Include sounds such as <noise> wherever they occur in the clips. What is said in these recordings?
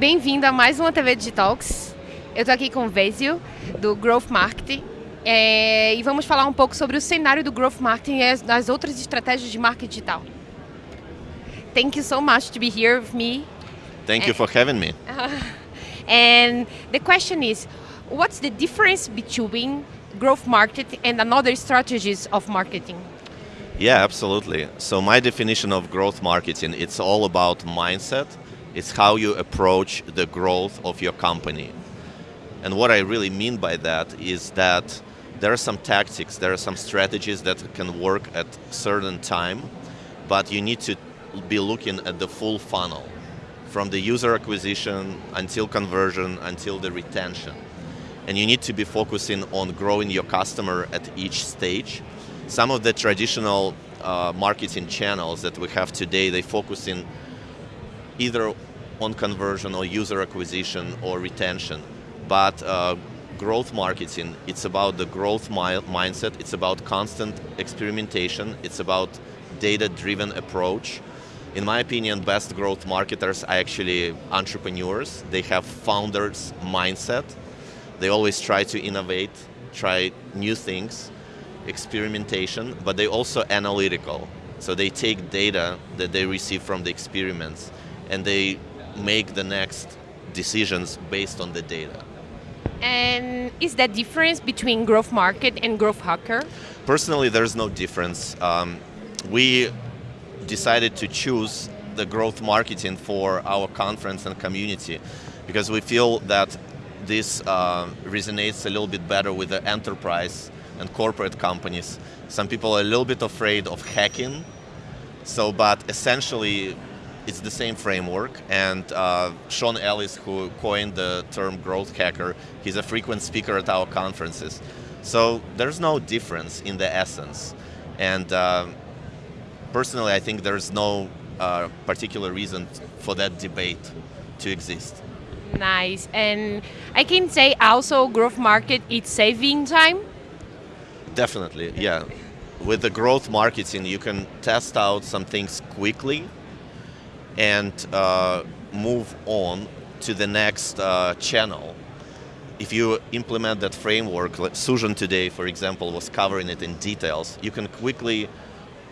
Bem-vindo a mais uma TV Digitalks. Eu estou aqui com o Vezio, do Growth Marketing, é, e vamos falar um pouco sobre o cenário do Growth Marketing e as, as outras estratégias de marketing digital. Thank you so much to be here with me. Thank you for having me. <laughs> and the question is, what's the difference between growth marketing and another strategies of marketing? Yeah, absolutely. So my definition of growth marketing, it's all about mindset. It's how you approach the growth of your company. And what I really mean by that is that there are some tactics, there are some strategies that can work at certain time, but you need to be looking at the full funnel from the user acquisition until conversion until the retention. And you need to be focusing on growing your customer at each stage. Some of the traditional uh, marketing channels that we have today, they focus in either on conversion or user acquisition or retention. But uh, growth marketing, it's about the growth mi mindset, it's about constant experimentation, it's about data-driven approach, in my opinion, best growth marketers are actually entrepreneurs. They have founders mindset. They always try to innovate, try new things, experimentation, but they also analytical. So they take data that they receive from the experiments and they make the next decisions based on the data. And is that difference between growth market and growth hacker? Personally, there's no difference. Um, we decided to choose the growth marketing for our conference and community because we feel that this uh, resonates a little bit better with the enterprise and corporate companies. Some people are a little bit afraid of hacking, so but essentially it's the same framework and uh, Sean Ellis who coined the term growth hacker, he's a frequent speaker at our conferences. So there's no difference in the essence. And uh, personally, I think there's no uh, particular reason for that debate to exist. Nice. And I can say also growth market, it's saving time? Definitely, yeah. With the growth marketing, you can test out some things quickly and uh, move on to the next uh, channel. If you implement that framework, like Sujan today, for example, was covering it in details, you can quickly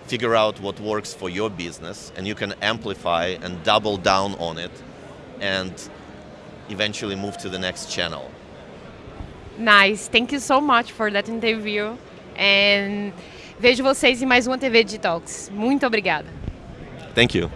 figure out what works for your business and you can amplify and double down on it and eventually move to the next channel. Nice. Thank you so much for that interview. And vejo vocês em mais uma TV Digitalks. Muito obrigada. Thank you.